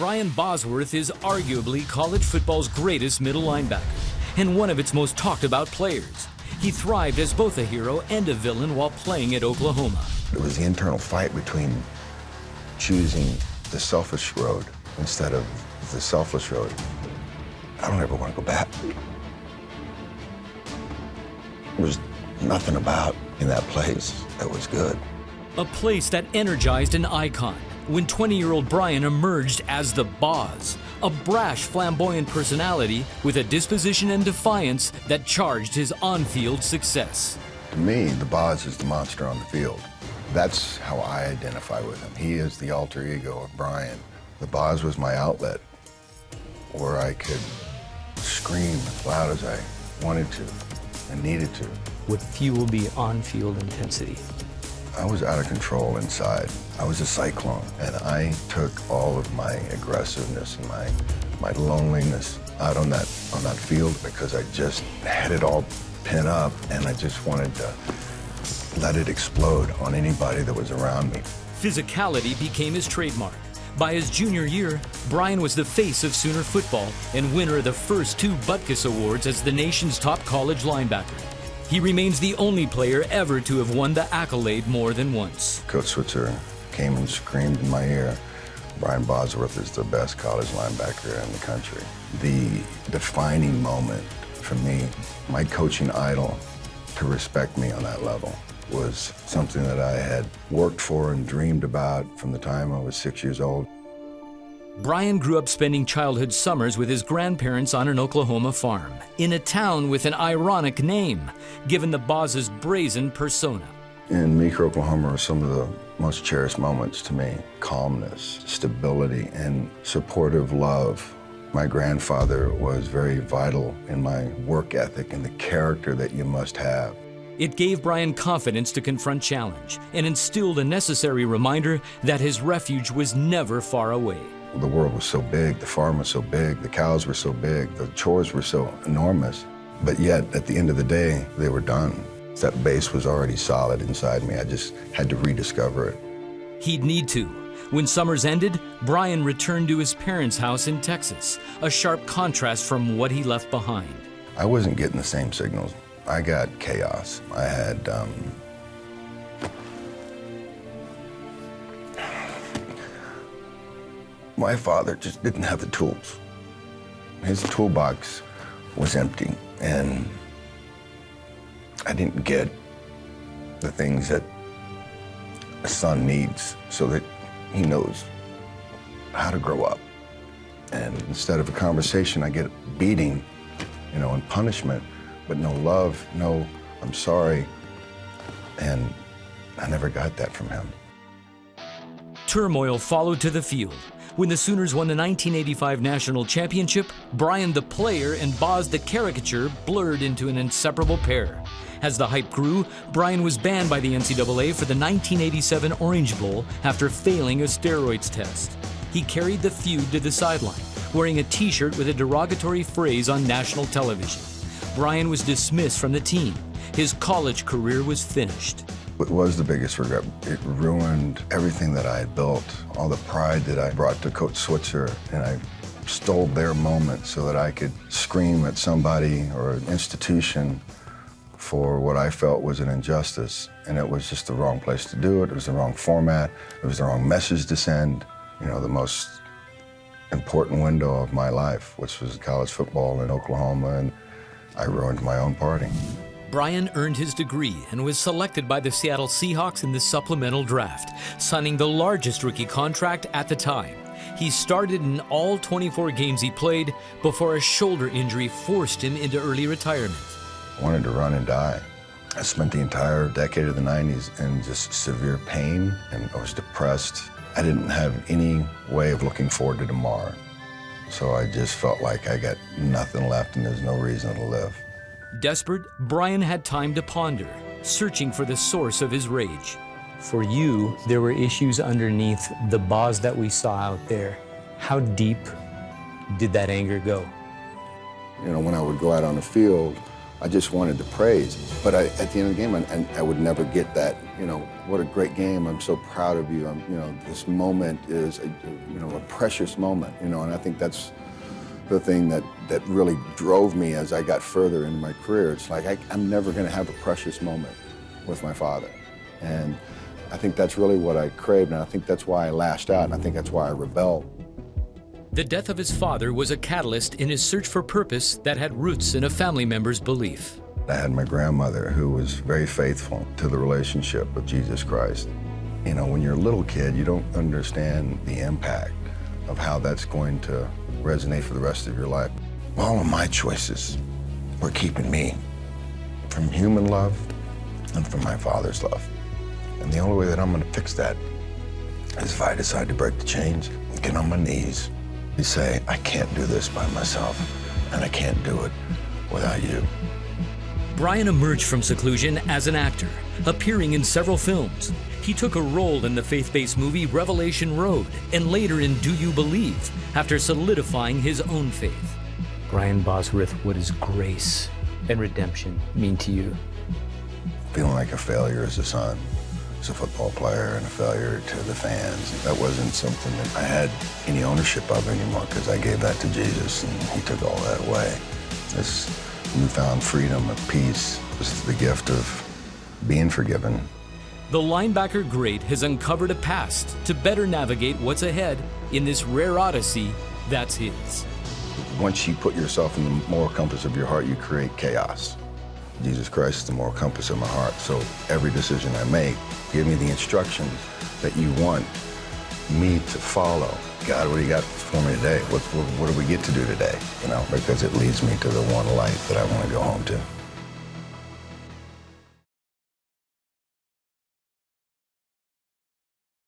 Brian Bosworth is arguably college football's greatest middle linebacker and one of its most talked about players. He thrived as both a hero and a villain while playing at Oklahoma. It was the internal fight between choosing the selfish road instead of the selfless road. I don't ever want to go back. There was nothing about in that place that was good. A place that energized an icon when 20-year-old Brian emerged as the Boz, a brash, flamboyant personality with a disposition and defiance that charged his on-field success. To me, the Boz is the monster on the field. That's how I identify with him. He is the alter ego of Brian. The Boz was my outlet where I could scream as loud as I wanted to and needed to. Would fuel the on-field intensity? I was out of control inside. I was a cyclone, and I took all of my aggressiveness and my my loneliness out on that on that field because I just had it all pent up, and I just wanted to let it explode on anybody that was around me. Physicality became his trademark. By his junior year, Brian was the face of Sooner football and winner of the first two Butkus Awards as the nation's top college linebacker. He remains the only player ever to have won the accolade more than once. Coach Switzer came and screamed in my ear, Brian Bosworth is the best college linebacker in the country. The defining moment for me, my coaching idol, to respect me on that level was something that I had worked for and dreamed about from the time I was six years old. Brian grew up spending childhood summers with his grandparents on an Oklahoma farm, in a town with an ironic name, given the Boz's brazen persona. In Meeker, Oklahoma are some of the most cherished moments to me. Calmness, stability, and supportive love. My grandfather was very vital in my work ethic and the character that you must have. It gave Brian confidence to confront challenge and instilled a necessary reminder that his refuge was never far away. The world was so big, the farm was so big, the cows were so big, the chores were so enormous. But yet, at the end of the day, they were done. That base was already solid inside me. I just had to rediscover it. He'd need to. When summers ended, Brian returned to his parents' house in Texas, a sharp contrast from what he left behind. I wasn't getting the same signals I got chaos. I had um, my father just didn't have the tools. His toolbox was empty, and I didn't get the things that a son needs so that he knows how to grow up. And instead of a conversation, I get beating, you know, and punishment but no love, no, I'm sorry. And I never got that from him. Turmoil followed to the field. When the Sooners won the 1985 national championship, Brian the player and Boz the caricature blurred into an inseparable pair. As the hype grew, Brian was banned by the NCAA for the 1987 Orange Bowl after failing a steroids test. He carried the feud to the sideline, wearing a t-shirt with a derogatory phrase on national television. Brian was dismissed from the team. His college career was finished. It was the biggest regret. It ruined everything that I had built, all the pride that I brought to Coach Switzer, and I stole their moment so that I could scream at somebody or an institution for what I felt was an injustice. And it was just the wrong place to do it. It was the wrong format. It was the wrong message to send. You know, the most important window of my life, which was college football in Oklahoma. And I ruined my own party. Brian earned his degree and was selected by the Seattle Seahawks in the supplemental draft, signing the largest rookie contract at the time. He started in all 24 games he played before a shoulder injury forced him into early retirement. I wanted to run and die. I spent the entire decade of the 90s in just severe pain and I was depressed. I didn't have any way of looking forward to tomorrow. So I just felt like I got nothing left and there's no reason to live. Desperate, Brian had time to ponder, searching for the source of his rage. For you, there were issues underneath the Boz that we saw out there. How deep did that anger go? You know, when I would go out on the field, I just wanted to praise. But I, at the end of the game, I, I would never get that, you know, what a great game. I'm so proud of you. I'm, you know, this moment is, a, you know, a precious moment, you know, and I think that's the thing that, that really drove me as I got further in my career. It's like I, I'm never going to have a precious moment with my father. And I think that's really what I craved, and I think that's why I lashed out, and I think that's why I rebelled. The death of his father was a catalyst in his search for purpose that had roots in a family member's belief. I had my grandmother who was very faithful to the relationship with Jesus Christ. You know, when you're a little kid, you don't understand the impact of how that's going to resonate for the rest of your life. All of my choices were keeping me from human love and from my father's love. And the only way that I'm going to fix that is if I decide to break the chains, get on my knees, and say, I can't do this by myself, and I can't do it without you. Brian emerged from seclusion as an actor, appearing in several films. He took a role in the faith based movie Revelation Road and later in Do You Believe after solidifying his own faith. Brian Bosworth, what does grace and redemption mean to you? Feeling like a failure as a son, as a football player, and a failure to the fans. That wasn't something that I had any ownership of anymore because I gave that to Jesus and he took all that away. This newfound freedom of peace was the gift of being forgiven. The linebacker great has uncovered a past to better navigate what's ahead in this rare odyssey that's his. Once you put yourself in the moral compass of your heart, you create chaos. Jesus Christ is the moral compass of my heart. So every decision I make, give me the instructions that you want me to follow. God, what do you got for me today? What, what, what do we get to do today? You know, because it leads me to the one life that I want to go home to.